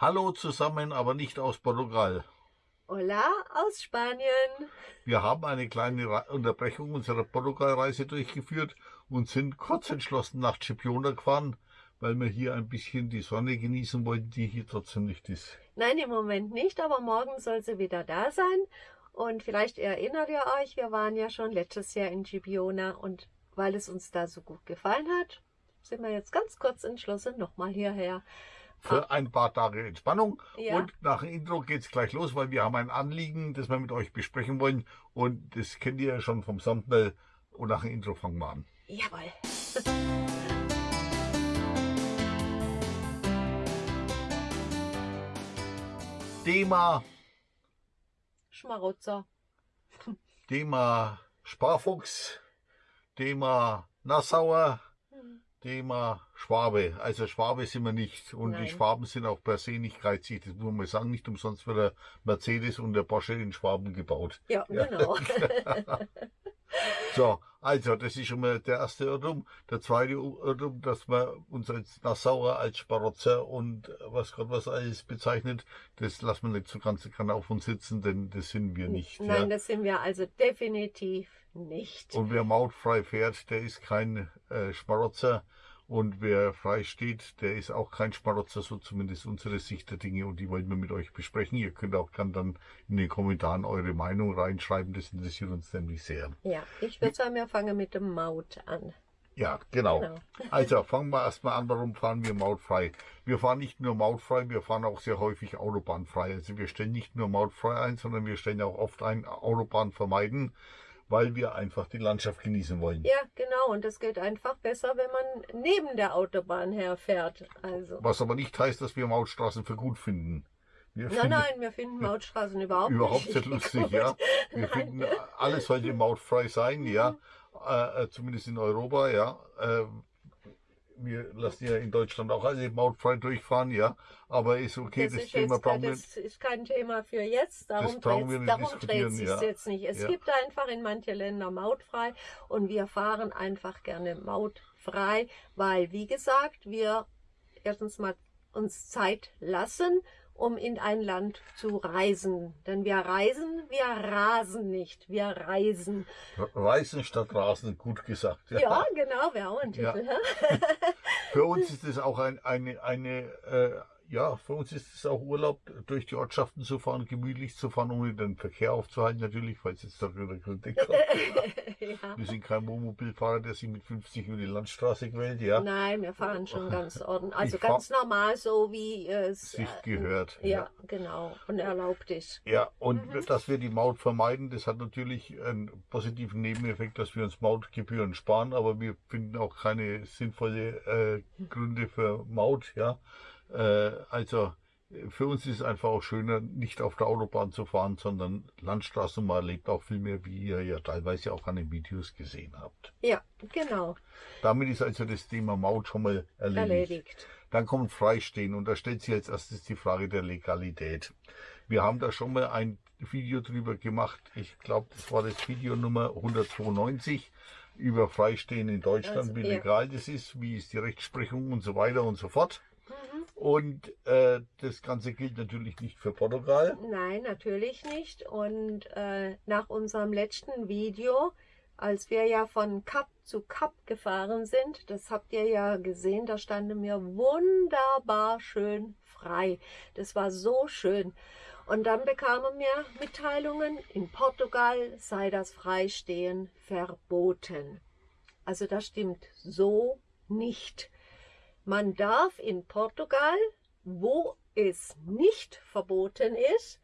Hallo zusammen, aber nicht aus Portugal. Hola aus Spanien. Wir haben eine kleine Unterbrechung unserer Portugalreise durchgeführt und sind kurz entschlossen nach Chipiona gefahren, weil wir hier ein bisschen die Sonne genießen wollten, die hier trotzdem nicht ist. Nein, im Moment nicht, aber morgen soll sie wieder da sein. Und vielleicht erinnert ihr euch, wir waren ja schon letztes Jahr in Chipiona und weil es uns da so gut gefallen hat, sind wir jetzt ganz kurz entschlossen, nochmal hierher. Für ein paar Tage Entspannung. Ja. Und nach dem Intro geht's gleich los, weil wir haben ein Anliegen, das wir mit euch besprechen wollen. Und das kennt ihr ja schon vom Thumbnail. Und nach dem Intro fangen wir an. Jawohl. Thema Schmarotzer. Thema Sparfuchs. Thema Nassauer. Thema Schwabe. Also Schwabe sind wir nicht. Und Nein. die Schwaben sind auch per se nicht geizig. Das muss man mal sagen. Nicht umsonst wird der Mercedes und der Porsche in Schwaben gebaut. Ja, ja. genau. so, also das ist schon mal der erste Irrtum. Der zweite Irrtum, dass man uns als Nassauer als Sparotzer und was Gott was alles bezeichnet, das lassen wir nicht so ganz kann auf uns sitzen, denn das sind wir nicht. Nein, ja. das sind wir also definitiv nicht. Und wer mautfrei fährt, der ist kein äh, Schmarotzer. Und wer frei steht, der ist auch kein Schmarotzer, so zumindest unsere Sicht der Dinge. Und die wollen wir mit euch besprechen. Ihr könnt auch dann in den Kommentaren eure Meinung reinschreiben. Das interessiert uns nämlich sehr. Ja, ich würde sagen, wir fangen mit dem Maut an. Ja, genau. genau. Also fangen wir erstmal an, warum fahren wir mautfrei? Wir fahren nicht nur mautfrei, wir fahren auch sehr häufig autobahnfrei. Also wir stellen nicht nur mautfrei ein, sondern wir stellen auch oft ein Autobahn vermeiden weil wir einfach die Landschaft genießen wollen. Ja, genau. Und das geht einfach besser, wenn man neben der Autobahn herfährt. Also. Was aber nicht heißt, dass wir Mautstraßen für gut finden. Wir nein, finden, nein, wir finden Mautstraßen überhaupt, überhaupt nicht. Überhaupt nicht lustig, ja. Wir nein. finden, alles sollte mautfrei sein, ja. Äh, äh, zumindest in Europa, ja. Äh, wir lassen ja in Deutschland auch alle mautfrei durchfahren, ja. Aber ist okay, das, das ist Thema brauchen wir. Das ist kein Thema für jetzt. Darum dreht wir darum dreht sich ja. jetzt nicht. Es ja. gibt einfach in manche Länder mautfrei und wir fahren einfach gerne mautfrei, weil, wie gesagt, wir erstens mal uns Zeit lassen um in ein Land zu reisen. Denn wir reisen, wir rasen nicht, wir reisen. Reisen statt rasen, gut gesagt. Ja, ja genau, wäre auch ein Titel. Ja. Für uns ist es auch ein, eine, eine äh, ja, für uns ist es auch Urlaub, durch die Ortschaften zu fahren, gemütlich zu fahren, ohne den Verkehr aufzuhalten, natürlich, falls jetzt da wieder Kritik kommt. ja. Wir sind kein Wohnmobilfahrer, der sich mit 50 über die Landstraße quält, ja. Nein, wir fahren schon ganz ordentlich, also ich ganz normal, so wie es sich gehört. Ja, ja, genau, und erlaubt ist. Ja, und mhm. dass wir die Maut vermeiden, das hat natürlich einen positiven Nebeneffekt, dass wir uns Mautgebühren sparen, aber wir finden auch keine sinnvolle äh, Gründe für Maut, ja. Äh, also für uns ist es einfach auch schöner, nicht auf der Autobahn zu fahren, sondern Landstraße. Man erlebt auch viel mehr, wie ihr ja teilweise auch an den Videos gesehen habt. Ja, genau. Damit ist also das Thema Maut schon mal erledigt. erledigt. Dann kommt Freistehen und da stellt sich als erstes die Frage der Legalität. Wir haben da schon mal ein Video drüber gemacht. Ich glaube, das war das Video Nummer 192 über Freistehen in Deutschland, also, wie legal ja. das ist, wie ist die Rechtsprechung und so weiter und so fort. Und äh, das Ganze gilt natürlich nicht für Portugal. Nein, natürlich nicht. Und äh, nach unserem letzten Video, als wir ja von Kap zu Kap gefahren sind, das habt ihr ja gesehen, da standen wir wunderbar schön frei. Das war so schön. Und dann bekamen wir Mitteilungen, in Portugal sei das Freistehen verboten. Also das stimmt so nicht. Man darf in Portugal, wo es nicht verboten ist,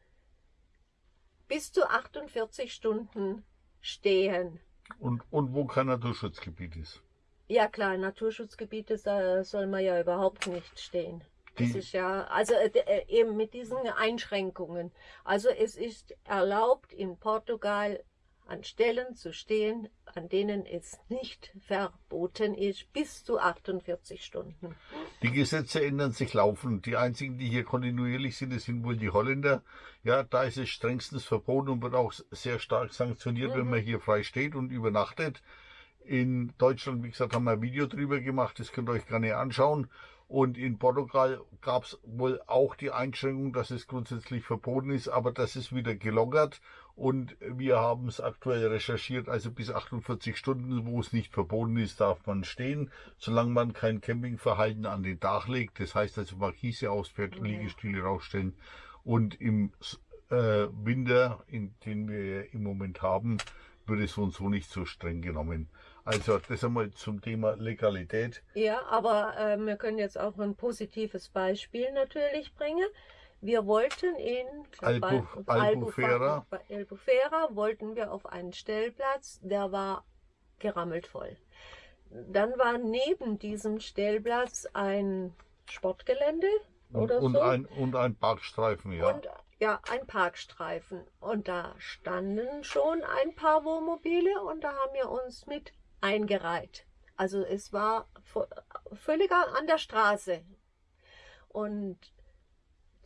bis zu 48 Stunden stehen. Und, und wo kein Naturschutzgebiet ist? Ja klar, Naturschutzgebiete soll man ja überhaupt nicht stehen. Die das ist ja, also äh, äh, eben mit diesen Einschränkungen. Also es ist erlaubt in Portugal an Stellen zu stehen, an denen es nicht verboten ist, bis zu 48 Stunden. Die Gesetze ändern sich laufend. Die einzigen, die hier kontinuierlich sind, das sind wohl die Holländer. Ja, da ist es strengstens verboten und wird auch sehr stark sanktioniert, mhm. wenn man hier frei steht und übernachtet. In Deutschland, wie gesagt, haben wir ein Video drüber gemacht, das könnt ihr euch gerne anschauen. Und in Portugal gab es wohl auch die Einschränkung, dass es grundsätzlich verboten ist, aber das ist wieder gelockert. Und wir haben es aktuell recherchiert, also bis 48 Stunden, wo es nicht verboten ist, darf man stehen, solange man kein Campingverhalten an den Dach legt. Das heißt also Markise ausfährt, mhm. Liegestühle rausstellen. Und im äh, Winter, in den wir im Moment haben, wird es so und so nicht so streng genommen. Also das einmal zum Thema Legalität. Ja, aber äh, wir können jetzt auch ein positives Beispiel natürlich bringen. Wir wollten in Albu, Albufera. Albufera wollten wir auf einen Stellplatz, der war gerammelt voll. Dann war neben diesem Stellplatz ein Sportgelände oder und so. Ein, und ein Parkstreifen, ja. Und ja, ein Parkstreifen. Und da standen schon ein paar Wohnmobile und da haben wir uns mit eingereiht. Also es war völlig an der Straße. Und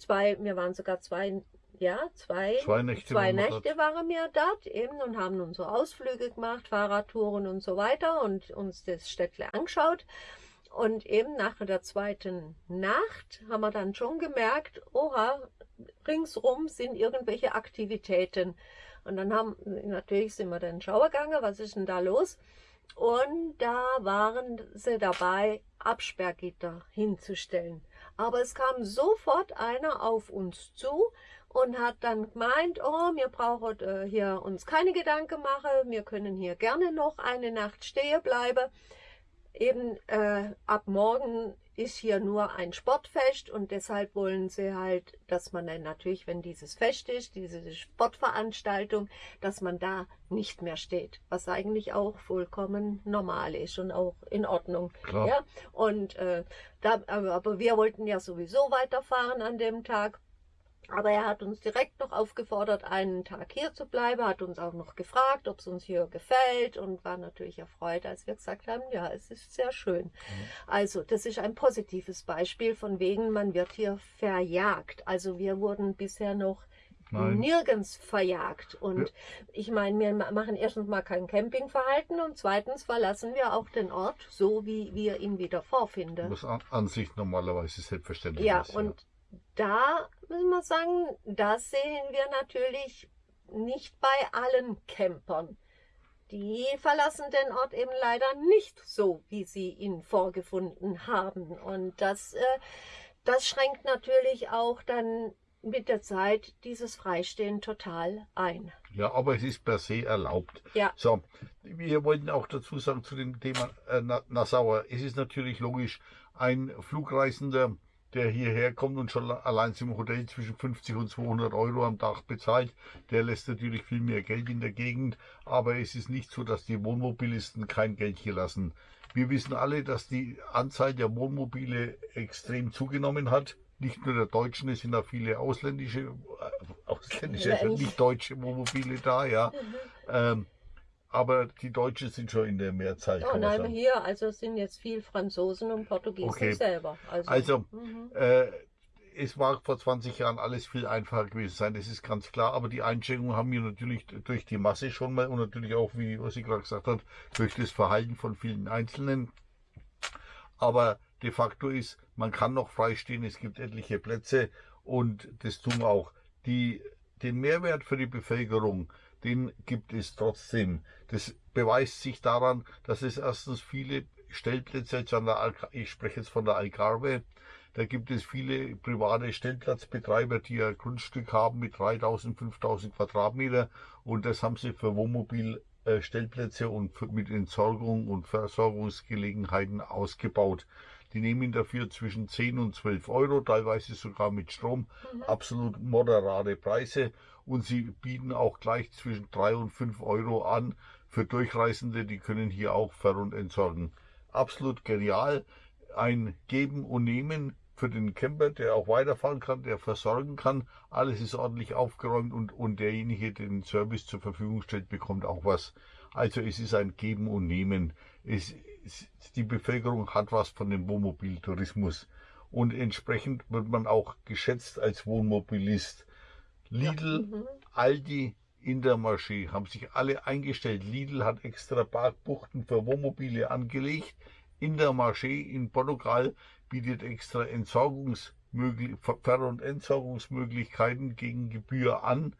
zwei, wir waren sogar zwei, ja, zwei, zwei Nächte, zwei Nächte waren wir dort eben und haben unsere Ausflüge gemacht, Fahrradtouren und so weiter und uns das Städtle angeschaut. Und eben nach der zweiten Nacht haben wir dann schon gemerkt, oha, ringsrum sind irgendwelche Aktivitäten. Und dann haben, natürlich sind wir dann Schauer gegangen, was ist denn da los? Und da waren sie dabei, Absperrgitter hinzustellen. Aber es kam sofort einer auf uns zu und hat dann gemeint, oh, wir brauchen äh, hier uns keine Gedanken machen, wir können hier gerne noch eine Nacht stehen bleiben eben äh, ab morgen ist hier nur ein Sportfest und deshalb wollen sie halt, dass man dann natürlich, wenn dieses Fest ist, diese Sportveranstaltung, dass man da nicht mehr steht, was eigentlich auch vollkommen normal ist und auch in Ordnung. Klar. Ja? Und äh, da, aber wir wollten ja sowieso weiterfahren an dem Tag aber er hat uns direkt noch aufgefordert, einen Tag hier zu bleiben, hat uns auch noch gefragt, ob es uns hier gefällt und war natürlich erfreut, als wir gesagt haben, ja, es ist sehr schön. Mhm. Also das ist ein positives Beispiel von wegen, man wird hier verjagt. Also wir wurden bisher noch Nein. nirgends verjagt. Und ja. ich meine, wir machen erstens mal kein Campingverhalten und zweitens verlassen wir auch den Ort so, wie wir ihn wieder vorfinden. Was an, an sich normalerweise selbstverständlich ja, ist. Und ja, und da müssen wir sagen, das sehen wir natürlich nicht bei allen Campern. Die verlassen den Ort eben leider nicht so, wie sie ihn vorgefunden haben. Und das, äh, das schränkt natürlich auch dann mit der Zeit dieses Freistehen total ein. Ja, aber es ist per se erlaubt. Ja. So, wir wollten auch dazu sagen zu dem Thema äh, Nassauer. Es ist natürlich logisch, ein Flugreisender, der hierher kommt und schon allein im Hotel zwischen 50 und 200 Euro am Tag bezahlt, der lässt natürlich viel mehr Geld in der Gegend. Aber es ist nicht so, dass die Wohnmobilisten kein Geld hier lassen. Wir wissen alle, dass die Anzahl der Wohnmobile extrem zugenommen hat. Nicht nur der Deutschen, es sind auch viele ausländische, ausländische, nicht deutsche Wohnmobile da, ja. Mhm. Ähm, aber die Deutschen sind schon in der Mehrzahl. Oh nein, hier, also es sind jetzt viel Franzosen und Portugiesen okay. selber. Also, also mhm. äh, es war vor 20 Jahren alles viel einfacher gewesen sein, das ist ganz klar. Aber die Einschränkungen haben wir natürlich durch die Masse schon mal und natürlich auch, wie was gerade gesagt hat, durch das Verhalten von vielen Einzelnen. Aber de facto ist, man kann noch freistehen, es gibt etliche Plätze und das tun wir auch. Die, den Mehrwert für die Bevölkerung, den gibt es trotzdem. Das beweist sich daran, dass es erstens viele Stellplätze, jetzt an der ich spreche jetzt von der Algarve, da gibt es viele private Stellplatzbetreiber, die ein Grundstück haben mit 3000, 5000 Quadratmeter und das haben sie für Wohnmobilstellplätze und mit Entsorgung und Versorgungsgelegenheiten ausgebaut. Die nehmen dafür zwischen 10 und 12 Euro, teilweise sogar mit Strom, mhm. absolut moderate Preise und sie bieten auch gleich zwischen 3 und 5 Euro an für Durchreisende, die können hier auch ver- und entsorgen. Absolut genial, ein Geben und Nehmen für den Camper, der auch weiterfahren kann, der versorgen kann. Alles ist ordentlich aufgeräumt und, und derjenige, der den Service zur Verfügung stellt, bekommt auch was. Also es ist ein Geben und Nehmen. Es, die Bevölkerung hat was von dem Wohnmobiltourismus und entsprechend wird man auch geschätzt als Wohnmobilist. Lidl, ja. mhm. Aldi, Intermarché haben sich alle eingestellt. Lidl hat extra Parkbuchten für Wohnmobile angelegt. Intermarché in Portugal bietet extra Entsorgungsmöglich Ver- und Entsorgungsmöglichkeiten gegen Gebühr an,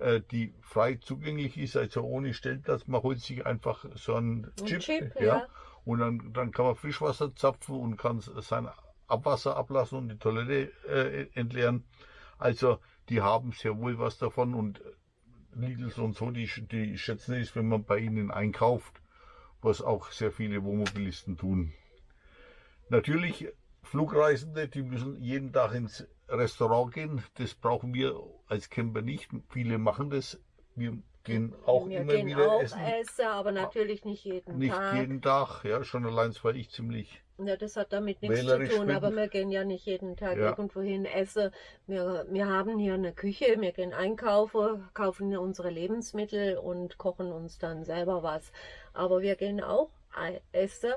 äh, die frei zugänglich ist, also ohne Stellplatz. Man holt sich einfach so einen Ein Chip, Chip, ja, ja. Und dann, dann kann man Frischwasser zapfen und kann sein Abwasser ablassen und die Toilette äh, entleeren. Also die haben sehr wohl was davon und Lidl und so, die, die schätzen es, wenn man bei ihnen einkauft, was auch sehr viele Wohnmobilisten tun. Natürlich Flugreisende, die müssen jeden Tag ins Restaurant gehen. Das brauchen wir als Camper nicht. Viele machen das. Wir gehen auch wir immer gehen wieder auch essen. essen, aber natürlich nicht jeden Nicht Tag. jeden Tag, ja, schon allein, weil ich ziemlich Ja, das hat damit nichts zu tun, bin. aber wir gehen ja nicht jeden Tag Ja. irgendwo hin essen. Wir, wir haben hier eine Küche, wir gehen einkaufen, kaufen unsere Lebensmittel und kochen uns dann selber was. Aber wir gehen auch essen.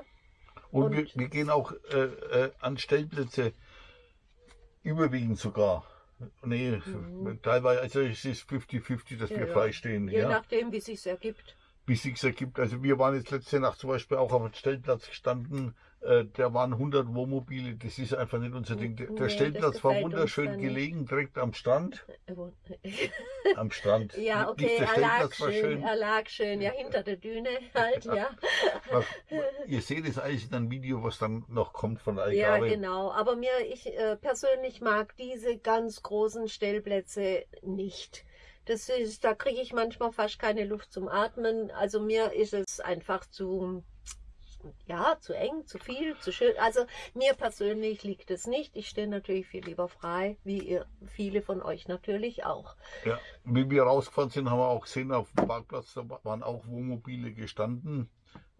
Und, Und- wir, wir gehen auch äh, äh, an Stellplätze, überwiegend sogar. Nee, teilweise, also es ist 50-50, dass Mhm. Ja, wir ja. frei stehen. Je Ja. nachdem, wie sich ergibt. Wie sich's ergibt. Also wir waren jetzt letzte Nacht zum Beispiel auch auf einem Stellplatz gestanden, äh, da waren 100 Wohnmobile, das ist einfach nicht unser Ding. Der, Nee, der Stellplatz war wunderschön nicht. gelegen, direkt am Strand. Äh, Am Strand. Ja, Nicht okay, der er lag Stellplatz war schön, schön. er lag schön, ja, hinter der Düne halt, ja. Was, ihr seht es alles in einem Video, was dann noch kommt von Ja, Algarve. genau. Aber mir, ich äh, persönlich mag diese ganz großen Stellplätze nicht. Das ist, da kriege ich manchmal fast keine Luft zum Atmen. Also mir ist es einfach zu, ja, zu eng, zu viel, zu schön. Also mir persönlich liegt es nicht. Ich stehe natürlich viel lieber frei, wie ihr, viele von euch natürlich auch. Ja, wie wir rausgefahren sind, haben wir auch gesehen, auf dem Parkplatz da waren auch Wohnmobile gestanden,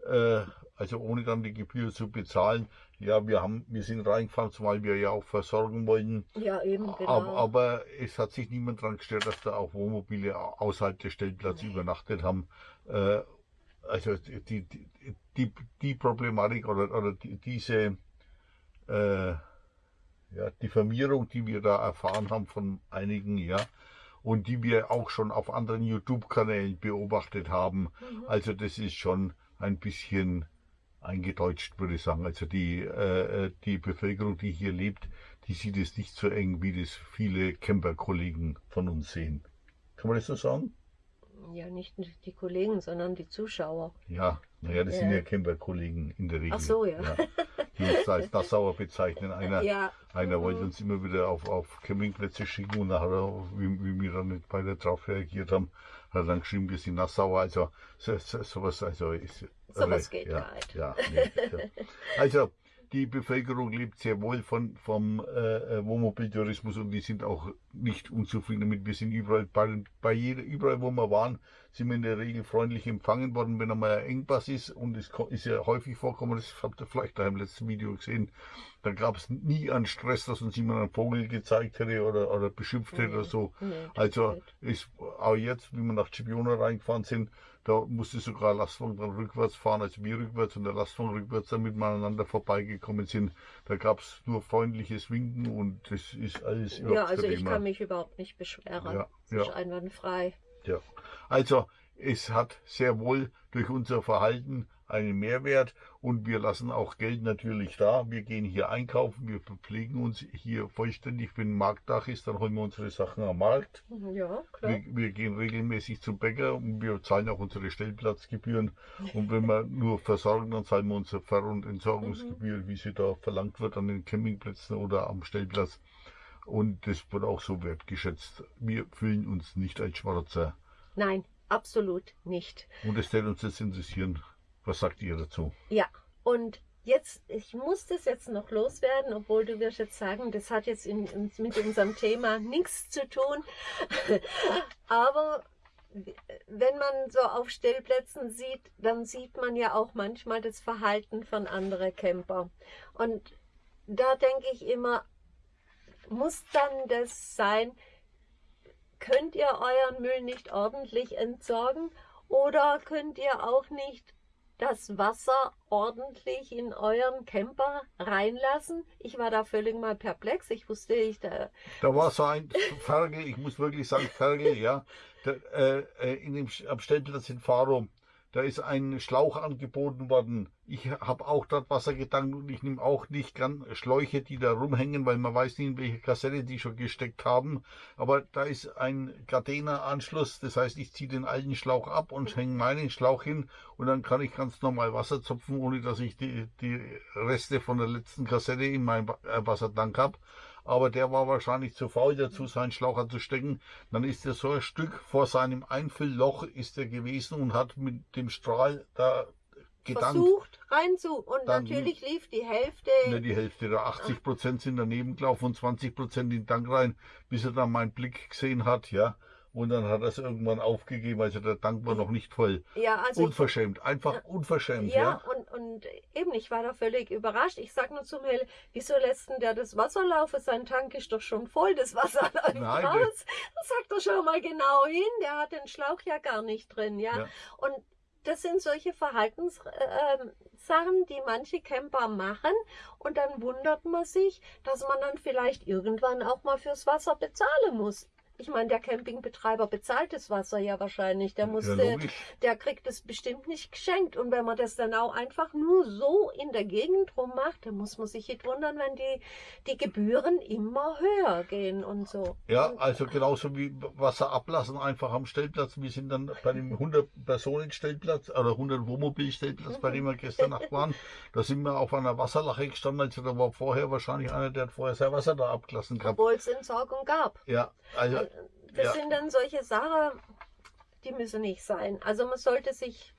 äh, also ohne dann die Gebühr zu bezahlen. Ja, wir haben, wir sind reingefahren, weil wir ja auch versorgen wollten. Ja, eben, genau. Aber, aber es hat sich niemand daran gestört, dass da auch Wohnmobile außerhalb des Stellplatzes übernachtet haben. Äh, also die, die, die, die Problematik oder, oder die, diese äh, ja, Diffamierung, die wir da erfahren haben von einigen, ja, und die wir auch schon auf anderen YouTube-Kanälen beobachtet haben. Mhm. Also das ist schon ein bisschen eingedeutscht, würde ich sagen. Also die, äh, die Bevölkerung, die hier lebt, die sieht es nicht so eng, wie das viele Camper-Kollegen von uns sehen. Kann man das so sagen? Ja, nicht die Kollegen, sondern die Zuschauer. Ja, naja, das Ja. sind ja Camper-Kollegen in der Regel. Ach so, ja. Die uns als Nassauer bezeichnen. Einer, Ja. einer wollte uns immer wieder auf, auf Campingplätze schicken und nachher, wie, wie wir dann nicht beide drauf reagiert haben, hat er dann geschrieben, wir sind Nassauer. Also so, so, sowas, also ist. Sowas äh, geht ja, gar nicht. Ja, nee, ja. Also die Bevölkerung lebt sehr wohl von, vom äh, äh, Wohnmobiltourismus und die sind auch nicht unzufrieden damit. Wir sind überall, bei, bei jeder, überall wo wir waren, sind wir in der Regel freundlich empfangen worden, wenn einmal ein Engpass ist und es ist ja häufig vorkommen, das habt ihr vielleicht da im letzten Video gesehen, da gab es nie einen Stress, dass uns jemand einen Vogel gezeigt hätte oder, oder beschimpft hätte oder so. Nee, das Also ist auch jetzt, wie wir nach Cipiona reingefahren sind, da musste sogar Lastwagen dann rückwärts fahren, also wir rückwärts und der Lastwagen rückwärts, damit wir aneinander vorbeigekommen sind. Da gab es nur freundliches Winken und das ist alles überhaupt Ja, also ich kann mich überhaupt nicht beschweren. Ja, ja. ist einwandfrei. Ja. Also es hat sehr wohl durch unser Verhalten einen Mehrwert und wir lassen auch Geld natürlich da. Wir gehen hier einkaufen, wir verpflegen uns hier vollständig. Wenn Marktdach ist, dann holen wir unsere Sachen am Markt. Ja, klar. Wir, wir gehen regelmäßig zum Bäcker und wir zahlen auch unsere Stellplatzgebühren. Und wenn wir nur versorgen, dann zahlen wir unsere Ver- und Entsorgungsgebühr, wie sie da verlangt wird an den Campingplätzen oder am Stellplatz. Und das wird auch so wertgeschätzt. Wir fühlen uns nicht als Schwarzer. Nein, absolut nicht. Und es wird uns jetzt interessieren, was sagt ihr dazu? Ja, und jetzt, ich muss das jetzt noch loswerden, obwohl du wirst jetzt sagen, das hat jetzt in, in, mit unserem Thema nichts zu tun. Aber wenn man so auf Stellplätzen sieht, dann sieht man ja auch manchmal das Verhalten von anderen Camper. Und da denke ich immer, muss dann das sein, könnt ihr euren Müll nicht ordentlich entsorgen oder könnt ihr auch nicht das Wasser ordentlich in euren Camper reinlassen? Ich war da völlig mal perplex. Ich wusste nicht, da, Da war so ein Ferkel, ich muss wirklich sagen Ferkel, ja. Der, äh, äh, in dem, am Stellplatz in Faro, Da ist ein Schlauch angeboten worden. Ich habe auch dort Wasser getankt und ich nehme auch nicht gern Schläuche, die da rumhängen, weil man weiß nicht, in welche Kassette die schon gesteckt haben. Aber da ist ein Gardena-Anschluss. Das heißt, ich ziehe den alten Schlauch ab und hänge meinen Schlauch hin und dann kann ich ganz normal Wasser zupfen, ohne dass ich die, die Reste von der letzten Kassette in meinem äh, Wassertank habe aber der war wahrscheinlich zu faul dazu, seinen Schlauch zu stecken. Dann ist er so ein Stück vor seinem Einfüllloch ist er gewesen und hat mit dem Strahl da gedankt. Versucht reinzu und dann, natürlich lief die Hälfte. Ne, die Hälfte, da 80 Prozent sind daneben gelaufen und 20 Prozent in den Tank rein, bis er dann meinen Blick gesehen hat, ja. Und dann hat er es irgendwann aufgegeben, also der Tank war noch nicht voll. Ja, also unverschämt, ich, einfach ja, unverschämt. Ja, ja, Und, und eben, ich war da völlig überrascht. Ich sag nur zum Hell, wieso lässt denn der das Wasser laufen? Sein Tank ist doch schon voll, das Wasser läuft Nein, raus. Sag doch schon mal genau hin, der hat den Schlauch ja gar nicht drin, ja. ja. Und das sind solche Verhaltenssachen, äh, die manche Camper machen und dann wundert man sich, dass man dann vielleicht irgendwann auch mal fürs Wasser bezahlen muss ich meine, der Campingbetreiber bezahlt das Wasser ja wahrscheinlich. Der musste, ja, der kriegt es bestimmt nicht geschenkt. Und wenn man das dann auch einfach nur so in der Gegend rum macht, dann muss man sich nicht wundern, wenn die, die Gebühren immer höher gehen und so. Ja, also genauso wie Wasser ablassen einfach am Stellplatz. Wir sind dann bei dem 100-Personen-Stellplatz oder 100-Wohnmobil-Stellplatz, bei dem wir gestern Nacht waren. Da sind wir auf einer Wasserlache gestanden. Also da war vorher wahrscheinlich einer, der hat vorher sein Wasser da abgelassen gehabt. Obwohl es Entsorgung gab. Ja, also das ja. sind dann solche Sachen, die müssen nicht sein. Also man sollte sich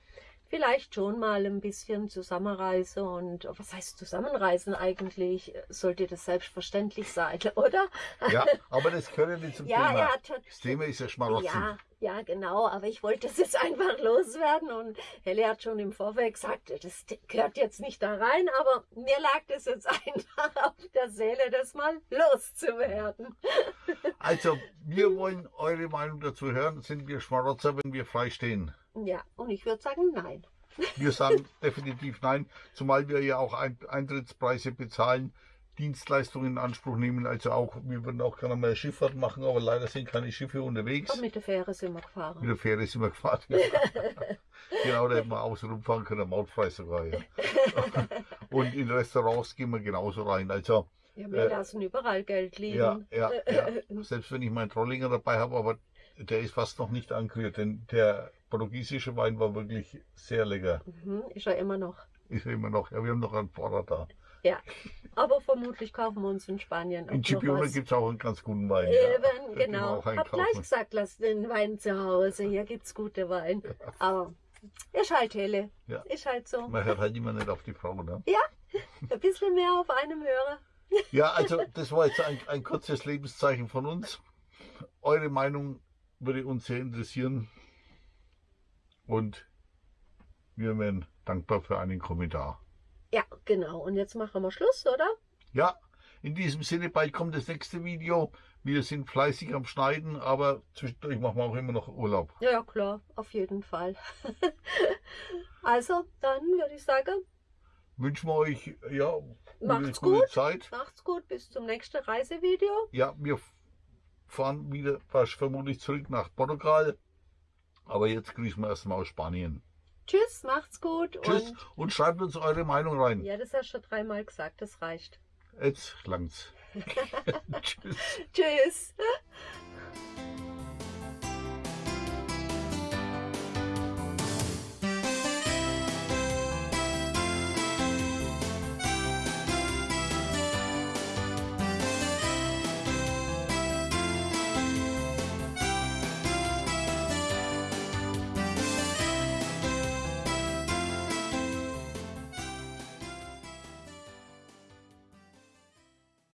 vielleicht schon mal ein bisschen zusammenreißen und was heißt zusammenreisen eigentlich? Sollte das selbstverständlich sein, oder? Ja, aber das gehört nicht zum ja, Thema. Ja, das Thema ist ja Schmarotzen. Ja, ja, genau, aber ich wollte es jetzt einfach loswerden und Helle hat schon im Vorfeld gesagt, das gehört jetzt nicht da rein, aber mir lag das jetzt einfach auf der Seele, das mal loszuwerden. Also, wir wollen eure Meinung dazu hören. Sind wir Schmarotzer, wenn wir frei stehen? Ja, und ich würde sagen, nein. Wir sagen definitiv nein, zumal wir ja auch Eintrittspreise bezahlen, Dienstleistungen in Anspruch nehmen. Also auch, wir würden auch gerne mal Schifffahrt machen, aber leider sind keine Schiffe unterwegs. Aber mit der Fähre sind wir gefahren. Mit der Fähre sind wir gefahren. Ja. genau, da hätten wir außen rumfahren können, mautfrei sogar. Ja. Und in Restaurants gehen wir genauso rein. Also, ja, wir äh, lassen überall Geld liegen. Ja, ja, ja. Selbst wenn ich meinen Trollinger dabei habe, aber der ist fast noch nicht angerührt, denn der portugiesische Wein war wirklich sehr lecker. Mhm, ist er immer noch. Ist er immer noch. Ja, wir haben noch einen Vorrat da. Ja, aber vermutlich kaufen wir uns in Spanien In Gibraltar gibt es auch einen ganz guten Wein. Eben, ja. genau. Ich habe gleich gesagt, lass den Wein zu Hause. Hier gibt es gute Wein. Ja. Aber ist halt helle. Ja. Ist halt so. Man hört halt immer nicht auf die Frau, ne? Ja, ein bisschen mehr auf einem Hörer. Ja, also das war jetzt ein, ein kurzes Lebenszeichen von uns. Eure Meinung würde uns sehr interessieren. Und wir wären dankbar für einen Kommentar. Ja, genau. Und jetzt machen wir Schluss, oder? Ja, in diesem Sinne, bald kommt das nächste Video. Wir sind fleißig am Schneiden, aber zwischendurch machen wir auch immer noch Urlaub. Ja, klar, auf jeden Fall. also, dann würde ich sagen, wünschen wir euch ja, Macht's gute gut. Zeit. Macht's gut, bis zum nächsten Reisevideo. Ja, wir fahren wieder vermutlich zurück nach Portugal. Aber jetzt grüßen wir erstmal aus Spanien. Tschüss, macht's gut. Tschüss und, und schreibt uns eure Meinung rein. Ja, das hast du schon dreimal gesagt, das reicht. Jetzt langt's. Tschüss. Tschüss.